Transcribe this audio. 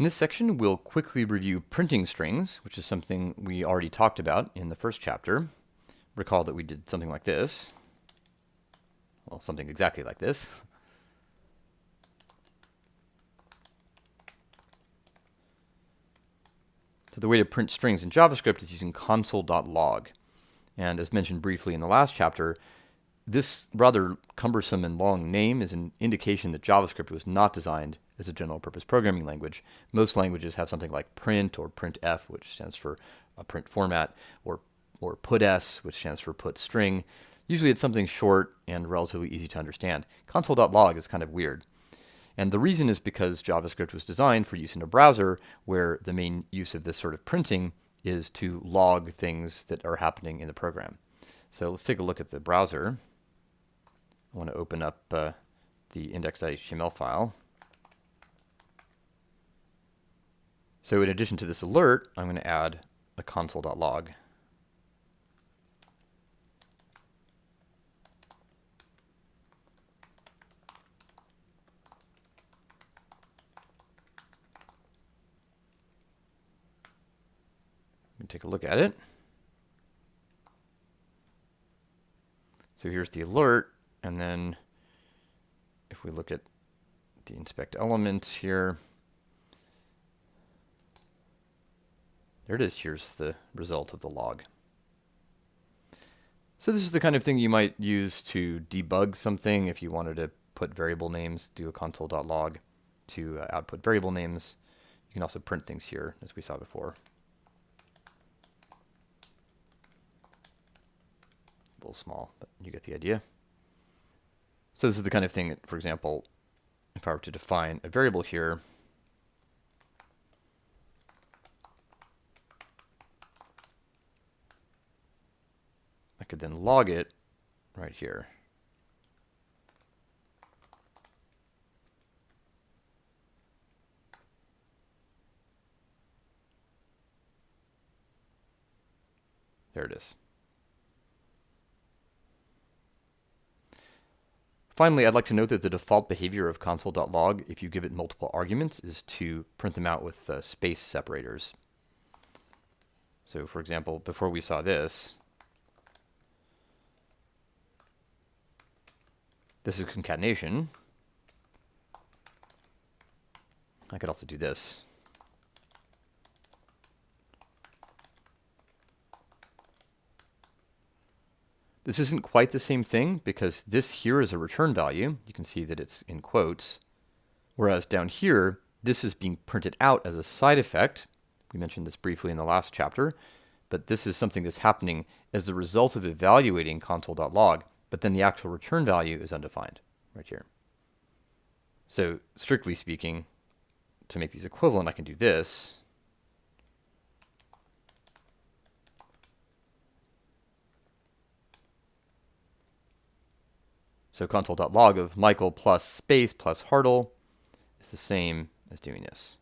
In this section, we'll quickly review printing strings, which is something we already talked about in the first chapter. Recall that we did something like this. Well, something exactly like this. So the way to print strings in JavaScript is using console.log. And as mentioned briefly in the last chapter, this rather cumbersome and long name is an indication that JavaScript was not designed as a general purpose programming language. Most languages have something like print or printf, which stands for a print format, or, or puts, which stands for put string. Usually it's something short and relatively easy to understand. Console.log is kind of weird. And the reason is because JavaScript was designed for use in a browser where the main use of this sort of printing is to log things that are happening in the program. So let's take a look at the browser. I want to open up uh, the index.html file. So in addition to this alert, I'm going to add a console.log. Take a look at it. So here's the alert, and then if we look at the inspect element here, there it is. Here's the result of the log. So this is the kind of thing you might use to debug something if you wanted to put variable names, do a console.log to uh, output variable names. You can also print things here, as we saw before. a little small, but you get the idea. So this is the kind of thing that, for example, if I were to define a variable here, could then log it right here. There it is. Finally, I'd like to note that the default behavior of console.log, if you give it multiple arguments, is to print them out with uh, space separators. So for example, before we saw this, this is concatenation. I could also do this. This isn't quite the same thing because this here is a return value. You can see that it's in quotes. Whereas down here, this is being printed out as a side effect. We mentioned this briefly in the last chapter, but this is something that's happening as the result of evaluating console.log, but then the actual return value is undefined right here. So strictly speaking, to make these equivalent, I can do this. So console.log of Michael plus space plus Hartl is the same as doing this.